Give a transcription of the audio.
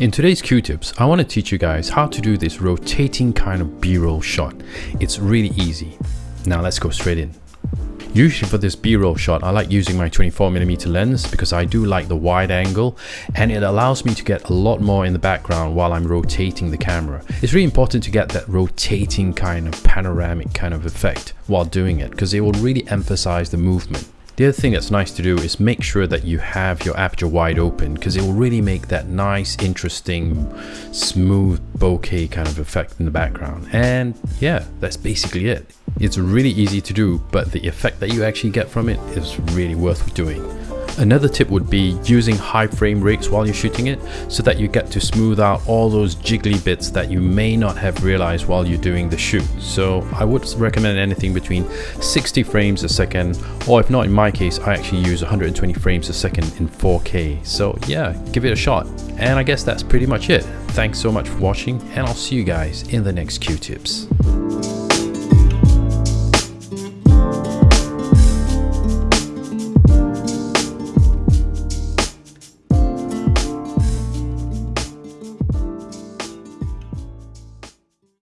In today's Q-tips, I want to teach you guys how to do this rotating kind of b-roll shot. It's really easy. Now let's go straight in. Usually for this b-roll shot, I like using my 24mm lens because I do like the wide angle and it allows me to get a lot more in the background while I'm rotating the camera. It's really important to get that rotating kind of panoramic kind of effect while doing it because it will really emphasize the movement. The other thing that's nice to do is make sure that you have your aperture wide open because it will really make that nice, interesting, smooth bokeh kind of effect in the background. And yeah, that's basically it. It's really easy to do, but the effect that you actually get from it is really worth doing. Another tip would be using high frame rates while you're shooting it so that you get to smooth out all those jiggly bits that you may not have realized while you're doing the shoot. So I would recommend anything between 60 frames a second or if not in my case I actually use 120 frames a second in 4K. So yeah, give it a shot. And I guess that's pretty much it. Thanks so much for watching and I'll see you guys in the next Q-tips.